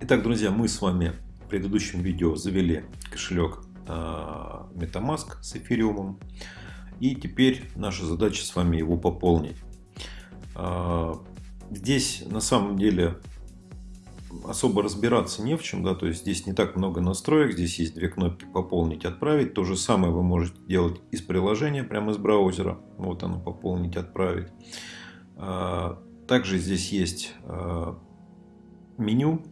Итак, друзья, мы с вами в предыдущем видео завели кошелек а, MetaMask с эфириумом. И теперь наша задача с вами его пополнить. А, здесь на самом деле особо разбираться не в чем, да, то есть здесь не так много настроек, здесь есть две кнопки пополнить, отправить, то же самое вы можете делать из приложения, прямо из браузера, вот оно пополнить, отправить. А, также здесь есть меню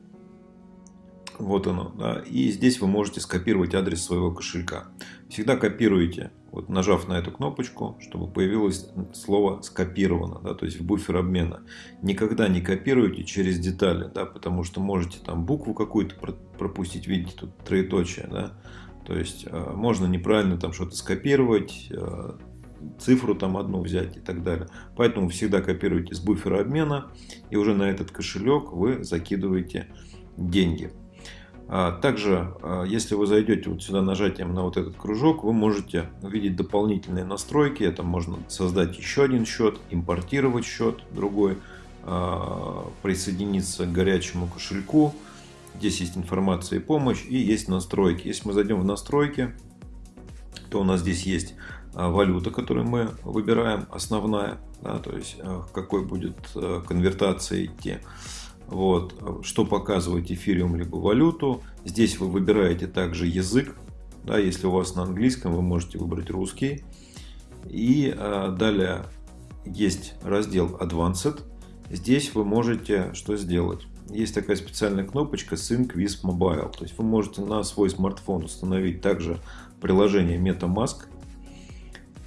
вот оно. Да. И здесь вы можете скопировать адрес своего кошелька. Всегда копируете, вот нажав на эту кнопочку, чтобы появилось слово скопировано, да, то есть в буфер обмена. Никогда не копируйте через детали, да, потому что можете там букву какую-то пропустить, видите, тут троеточие, да. То есть э, можно неправильно там что-то скопировать, э, цифру там одну взять и так далее. Поэтому всегда копируйте с буфера обмена и уже на этот кошелек вы закидываете деньги. А, также, а, если вы зайдете вот сюда нажатием на вот этот кружок, вы можете увидеть дополнительные настройки. Это можно создать еще один счет, импортировать счет другой, а, присоединиться к горячему кошельку. Здесь есть информация и помощь и есть настройки. Если мы зайдем в настройки, то у нас здесь есть валюта, которую мы выбираем, основная, да, то есть какой будет конвертация идти. Вот, что показывать эфириум либо валюту. Здесь вы выбираете также язык. Да, если у вас на английском, вы можете выбрать русский. И а, далее есть раздел Advanced. Здесь вы можете что сделать? Есть такая специальная кнопочка Sync with Mobile. То есть вы можете на свой смартфон установить также приложение MetaMask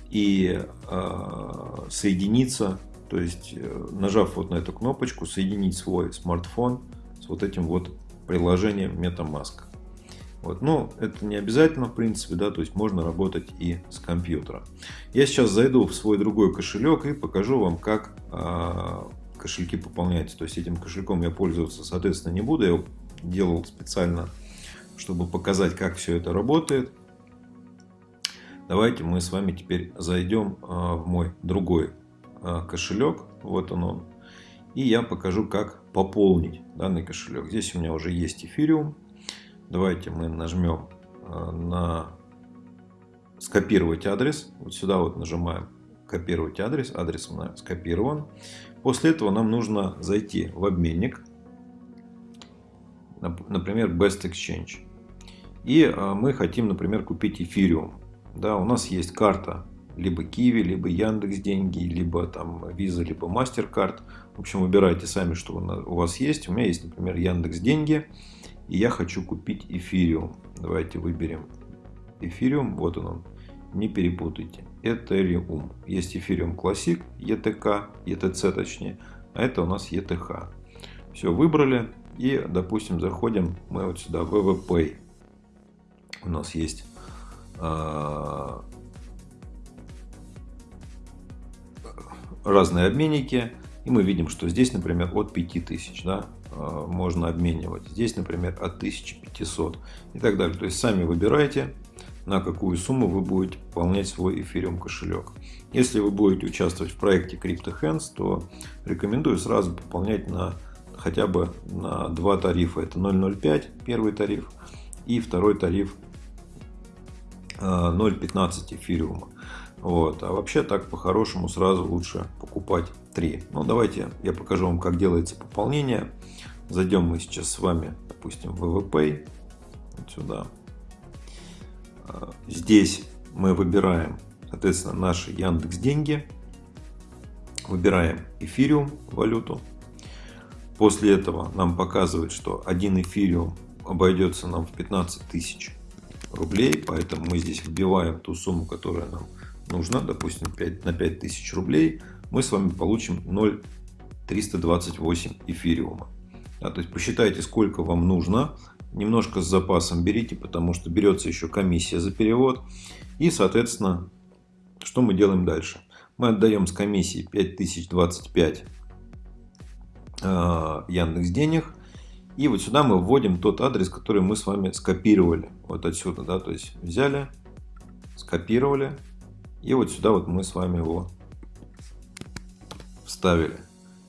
и э, соединиться то есть, э, нажав вот на эту кнопочку, соединить свой смартфон с вот этим вот приложением MetaMask. Вот. Но это не обязательно, в принципе, да, то есть можно работать и с компьютера. Я сейчас зайду в свой другой кошелек и покажу вам, как э, кошельки пополняются. То есть этим кошельком я пользоваться, соответственно, не буду. Я его делал специально, чтобы показать, как все это работает. Давайте мы с вами теперь зайдем э, в мой другой а, кошелек. Вот он он. И я покажу, как пополнить данный кошелек. Здесь у меня уже есть эфириум. Давайте мы нажмем а, на скопировать адрес. Вот сюда вот нажимаем копировать адрес. Адрес у нас скопирован. После этого нам нужно зайти в обменник. Например, Best Exchange. И а, мы хотим, например, купить эфириум. Да, у нас есть карта либо Киви, либо Яндекс деньги, либо там Visa, либо MasterCard. В общем, выбирайте сами, что у вас есть. У меня есть, например, Яндекс деньги, и я хочу купить эфириум. Давайте выберем эфириум, вот он, он. не перепутайте. Ethereum. Есть эфириум Classic, ETK, ETC точнее, а это у нас ETH. Все, выбрали и, допустим, заходим мы вот сюда, WWPay. У нас есть разные обменники. И мы видим, что здесь, например, от 5000 да, э, можно обменивать. Здесь, например, от 1500 и так далее. То есть сами выбирайте, на какую сумму вы будете пополнять свой эфириум кошелек. Если вы будете участвовать в проекте CryptoHands, то рекомендую сразу пополнять на хотя бы на два тарифа. Это 0.05 первый тариф и второй тариф 0.15 э, эфириума. Вот. А вообще так по-хорошему сразу лучше покупать 3. Ну давайте я покажу вам, как делается пополнение. Зайдем мы сейчас с вами, допустим, в ВВП. Вот сюда. А, здесь мы выбираем, соответственно, наши Яндекс деньги. Выбираем эфириум валюту. После этого нам показывает, что один эфириум обойдется нам в 15 тысяч рублей. Поэтому мы здесь вбиваем ту сумму, которая нам нужно, допустим, 5, на 5000 рублей, мы с вами получим 0,328 эфириума. Да, то есть посчитайте, сколько вам нужно. Немножко с запасом берите, потому что берется еще комиссия за перевод. И, соответственно, что мы делаем дальше? Мы отдаем с комиссии 5025 э, Яндекс денег. И вот сюда мы вводим тот адрес, который мы с вами скопировали. Вот отсюда, да, то есть взяли, скопировали, и вот сюда вот мы с вами его вставили.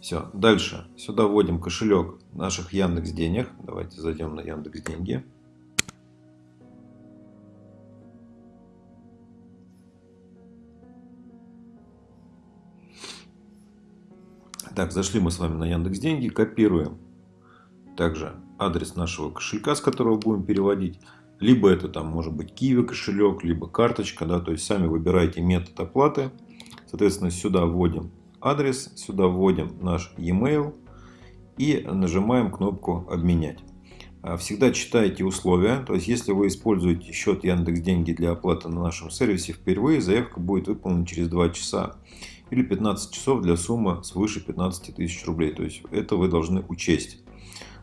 Все, дальше. Сюда вводим кошелек наших Яндекс Денег. Давайте зайдем на Яндекс Деньги. Так, зашли мы с вами на Яндекс Деньги, копируем также адрес нашего кошелька, с которого будем переводить. Либо это там может быть Kiwi кошелек, либо карточка, да, то есть сами выбираете метод оплаты. Соответственно, сюда вводим адрес, сюда вводим наш e-mail и нажимаем кнопку «Обменять». А, всегда читайте условия, то есть если вы используете счет Яндекс Деньги для оплаты на нашем сервисе впервые, заявка будет выполнена через 2 часа или 15 часов для суммы свыше 15 тысяч рублей. То есть это вы должны учесть.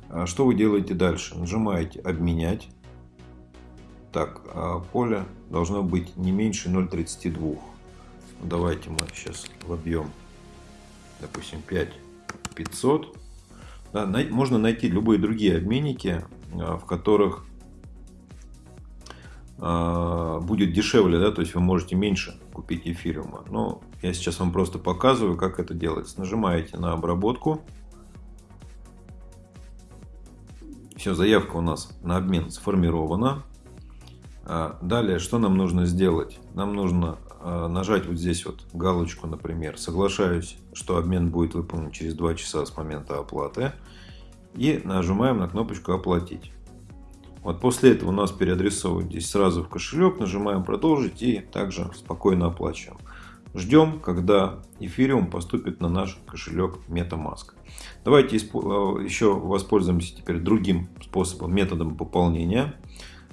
А что вы делаете дальше? Нажимаете «Обменять». Так, а поле должно быть не меньше 0,32. Давайте мы сейчас вобьем, допустим, 5500. Да, можно найти любые другие обменники, а, в которых будет дешевле, да, то есть вы можете меньше купить эфириума. Но я сейчас вам просто показываю, как это делается. Нажимаете на обработку. Все, заявка у нас на обмен сформирована. А, далее, что нам нужно сделать? Нам нужно а, нажать вот здесь вот галочку, например, соглашаюсь, что обмен будет выполнен через 2 часа с момента оплаты. И нажимаем на кнопочку оплатить. Вот после этого у нас переадресовывают здесь сразу в кошелек, нажимаем продолжить и также спокойно оплачиваем. Ждем, когда эфириум поступит на наш кошелек MetaMask. Давайте э, еще воспользуемся теперь другим способом, методом пополнения.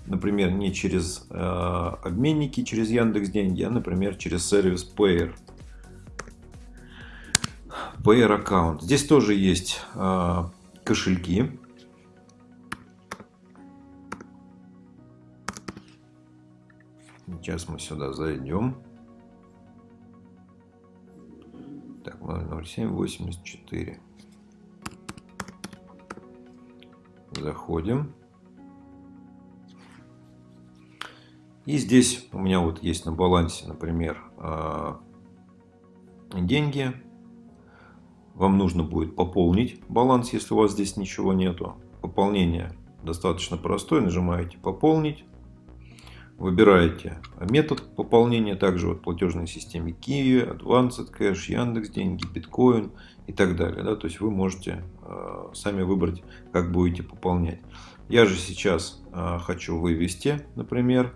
Например, не через э, обменники, через Яндекс Деньги, а, например, через сервис Payer. Payer аккаунт. Здесь тоже есть э, кошельки. Сейчас мы сюда зайдем. Так, 00784. Заходим. И здесь у меня вот есть на балансе, например, а, деньги. Вам нужно будет пополнить баланс, если у вас здесь ничего нету. Пополнение достаточно простое. Нажимаете «Пополнить». Выбираете метод пополнения, также вот платежной системе Kiwi, Advanced Cash, Яндекс Деньги, Bitcoin и так далее. Да? То есть вы можете э, сами выбрать, как будете пополнять. Я же сейчас э, хочу вывести, например,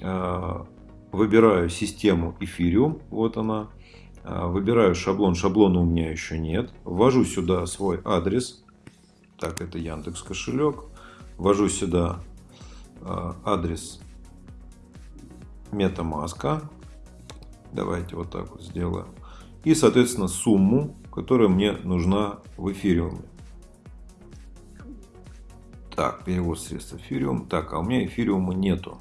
выбираю систему Ethereum, вот она, э, выбираю шаблон, шаблона у меня еще нет, ввожу сюда свой адрес, так это Яндекс кошелек, ввожу сюда э, адрес MetaMask. Давайте вот так вот сделаем. И, соответственно, сумму, которая мне нужна в эфириуме. Так, перевод средств эфириум. Так, а у меня эфириума нету.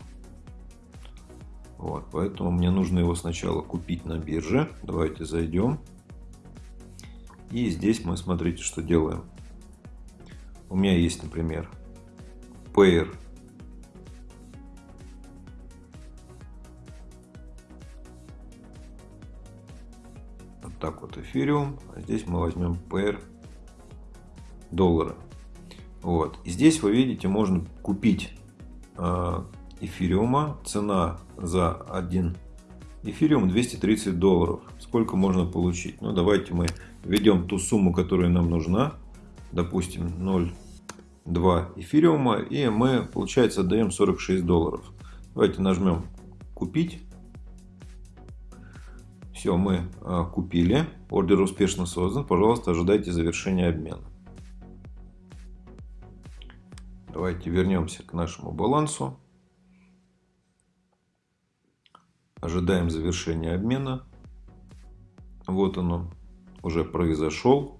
Вот, поэтому мне нужно его сначала купить на бирже. Давайте зайдем. И здесь мы, смотрите, что делаем. У меня есть, например, Payer так вот эфириум, а здесь мы возьмем PR доллара. Вот. И здесь вы видите, можно купить э, эфириума. Цена за один эфириум 230 долларов. Сколько можно получить? Ну, давайте мы введем ту сумму, которая нам нужна. Допустим, 0,2 эфириума. И мы, получается, отдаем 46 долларов. Давайте нажмем купить. Все, мы а, купили. Ордер успешно создан. Пожалуйста, ожидайте завершения обмена. Давайте вернемся к нашему балансу. Ожидаем завершения обмена. Вот он уже произошел.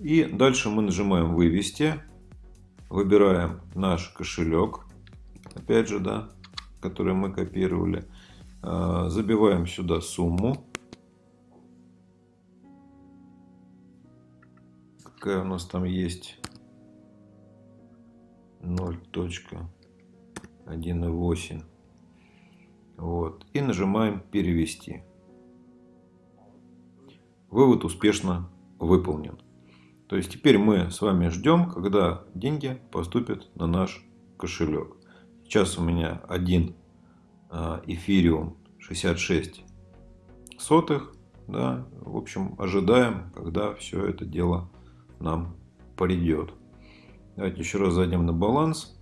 И дальше мы нажимаем «Вывести». Выбираем наш кошелек. Опять же, да, который мы копировали. А, забиваем сюда сумму. какая у нас там есть 0.1.8 вот и нажимаем перевести вывод успешно выполнен. То есть теперь мы с вами ждем, когда деньги поступят на наш кошелек. Сейчас у меня один а, эфириум 66 сотых. Да, в общем, ожидаем, когда все это дело нам придет. Давайте еще раз зайдем на баланс.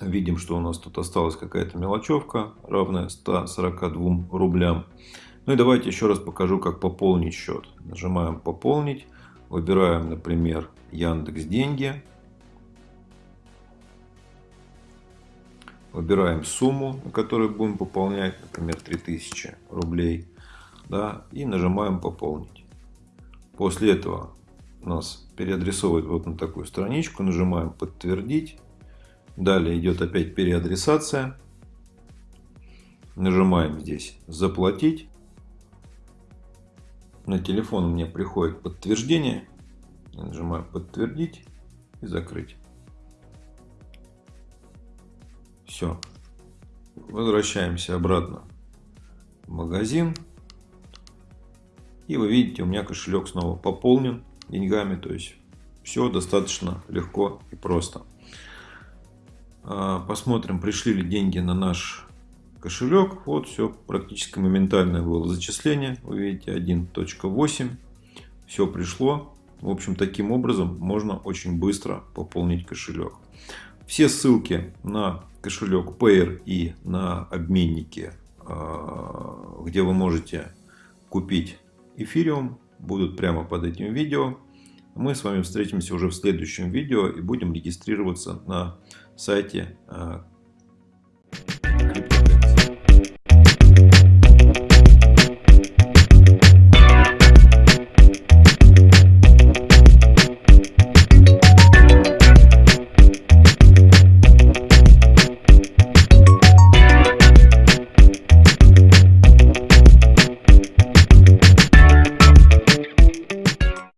Видим, что у нас тут осталась какая-то мелочевка, равная 142 рублям. Ну и давайте еще раз покажу, как пополнить счет. Нажимаем «Пополнить». Выбираем, например, Яндекс Деньги. Выбираем сумму, на которую будем пополнять, например, 3000 рублей. Да, и нажимаем «Пополнить». После этого нас переадресовывает вот на такую страничку. Нажимаем «Подтвердить». Далее идет опять переадресация. Нажимаем здесь «Заплатить». На телефон мне приходит подтверждение. Я нажимаю «Подтвердить» и «Закрыть». Все. Возвращаемся обратно в магазин. И вы видите, у меня кошелек снова пополнен деньгами. То есть все достаточно легко и просто. А, посмотрим, пришли ли деньги на наш кошелек. Вот все практически моментальное было зачисление. Вы видите 1.8. Все пришло. В общем, таким образом можно очень быстро пополнить кошелек. Все ссылки на кошелек Payer и на обменники, а, где вы можете купить эфириум, будут прямо под этим видео. Мы с вами встретимся уже в следующем видео и будем регистрироваться на сайте а,